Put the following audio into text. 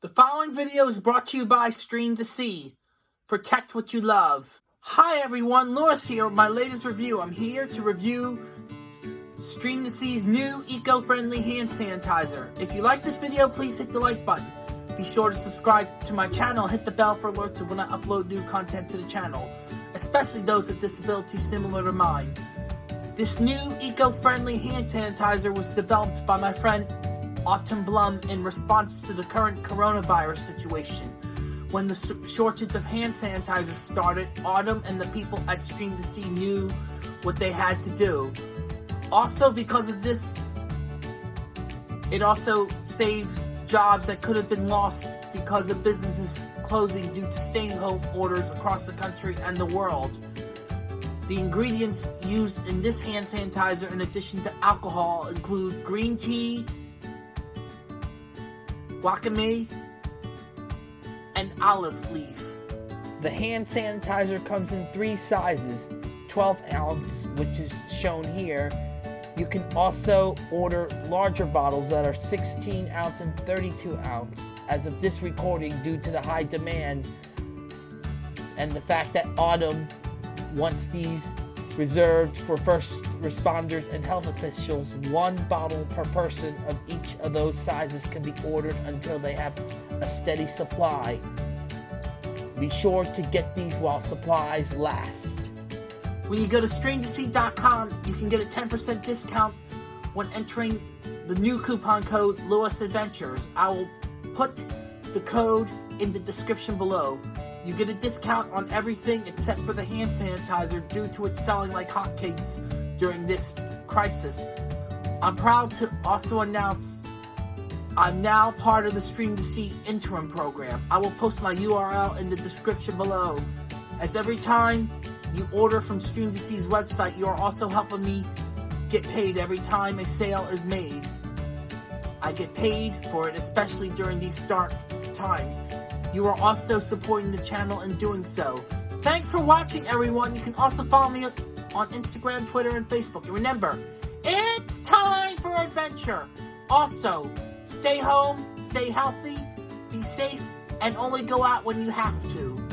The following video is brought to you by Stream2Sea. Protect what you love. Hi everyone, Lewis here with my latest review. I'm here to review Stream2Sea's new eco-friendly hand sanitizer. If you like this video, please hit the like button. Be sure to subscribe to my channel hit the bell for alerts when I upload new content to the channel, especially those with disabilities similar to mine. This new eco-friendly hand sanitizer was developed by my friend Autumn Blum in response to the current coronavirus situation. When the shortage of hand sanitizer started, Autumn and the people at Stream2Sea knew what they had to do. Also, because of this, it also saves jobs that could have been lost because of businesses closing due to staying home orders across the country and the world. The ingredients used in this hand sanitizer in addition to alcohol include green tea, wakame, and olive leaf. The hand sanitizer comes in three sizes, 12 ounce, which is shown here. You can also order larger bottles that are 16 ounce and 32 ounce. As of this recording, due to the high demand and the fact that Autumn wants these reserved for first responders and health officials. One bottle per person of each of those sizes can be ordered until they have a steady supply. Be sure to get these while supplies last. When you go to stream2sea.com, you can get a 10% discount when entering the new coupon code Lewis Adventures. I will put the code in the description below. You get a discount on everything except for the hand sanitizer due to it selling like hotcakes during this crisis. I'm proud to also announce I'm now part of the Stream2Sea interim program. I will post my URL in the description below. As every time you order from Stream2Sea's website, you are also helping me get paid every time a sale is made. I get paid for it, especially during these dark times. You are also supporting the channel in doing so. Thanks for watching, everyone. You can also follow me on Instagram, Twitter, and Facebook. And remember, it's time for adventure. Also, stay home, stay healthy, be safe, and only go out when you have to.